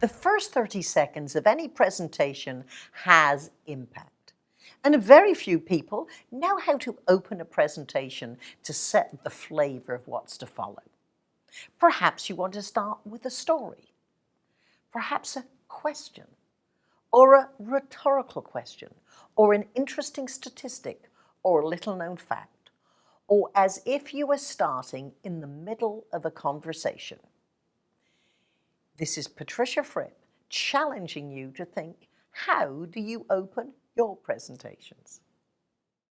The first 30 seconds of any presentation has impact. And very few people know how to open a presentation to set the flavor of what's to follow. Perhaps you want to start with a story, perhaps a question, or a rhetorical question, or an interesting statistic, or a little known fact, or as if you were starting in the middle of a conversation. This is Patricia Fripp challenging you to think, how do you open your presentations?